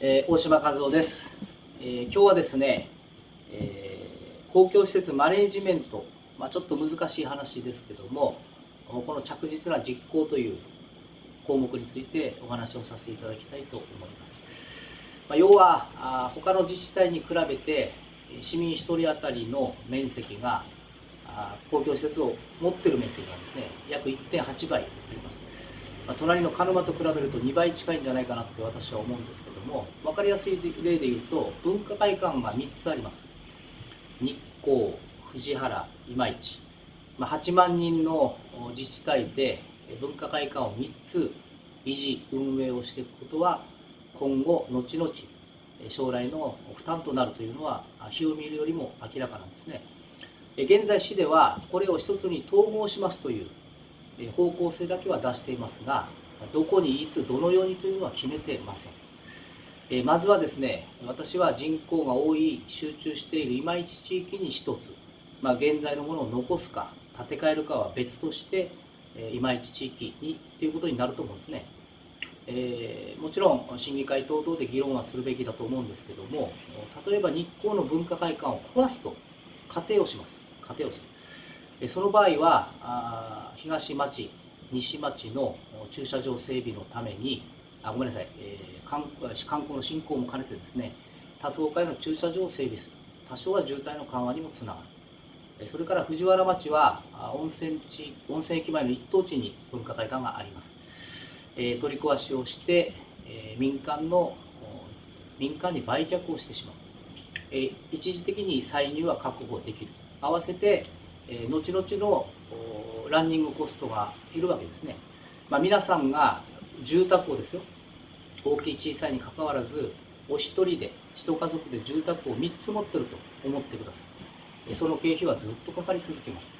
えー、大島和夫です、えー、今日はですね、えー、公共施設マネージメント、まあ、ちょっと難しい話ですけどもこの着実な実行という項目についてお話をさせていただきたいと思います、まあ、要はあ他の自治体に比べて市民1人当たりの面積が公共施設を持ってる面積がですね約1.8倍まあ、隣の鹿沼と比べると2倍近いんじゃないかなって私は思うんですけども分かりやすい例で言うと文化会館が3つあります。日光藤原今市、まあ、8万人の自治体で文化会館を3つ維持運営をしていくことは今後後々将来の負担となるというのは日を見るよりも明らかなんですね。現在市ではこれを一つに統合しますという方向性だけは出していますがどこにいつどのようにというのは決めてません。まずはですね私は人口が多い集中している今市地域に1つ、まあ、現在のものを残すか建て替えるかは別として今市地域にということになると思うんですね、えー、もちろん審議会等々で議論はするべきだと思うんですけども例えば日光の文化会館を壊すと仮定をします。仮定をす。るその場合は東町西町の駐車場整備のためにあごめんなさい、えー、観光の振興も兼ねてですね多層階の駐車場を整備する。多少は渋滞の緩和にもつながる。それから藤原町は温泉地温泉駅前の一等地に文化会館があります、えー、取り壊しをして、えー、民間の民間に売却をしてしまう、えー、一時的に歳入は確保できる。合わせてえ、後々のランニングコストがいるわけですね、まあ、皆さんが住宅をですよ大きい小さいにかかわらずお一人で一家族で住宅を3つ持ってると思ってください。その経費はずっとかかり続けます。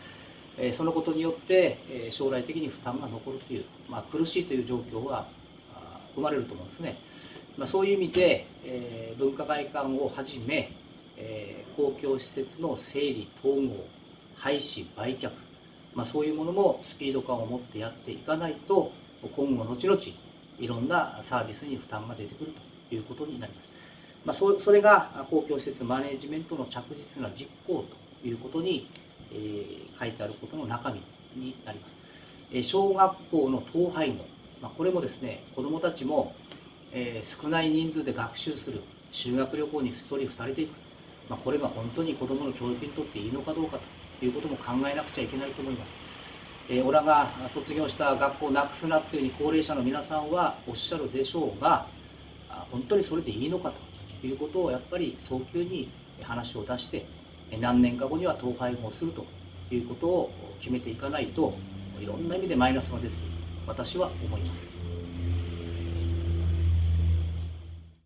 そのことによって将来的に負担が残るという、まあ、苦しいという状況は生まれると思うんですね、まあ、そういう意味で、え文化会館をはじめ、え公共施設の整理統合廃止売却、まあ、そういうものもスピード感を持ってやっていかないと今後後々いろんなサービスに負担が出てくるということになります、まあ、そそれが公共施設マネジメントの着実な実行ということに、えー、書いてあることの中身になります、えー、小学校の統廃合、まあ、これもですね子どもたちも、えー、少ない人数で学習する。修学旅行に1人2人で行く、まあ、これが本当に子どもの教育にとっていいのかどうかということも考えなくちゃいけないと思います。えー、オラが卒業した学校をなくすなっていうふうに高齢者の皆さんはおっしゃるでしょうが本当にそれでいいのかということをやっぱり早急に話を出して何年か後には統廃合するということを決めていかないといろんな意味でマイナスが出てくると私は思います。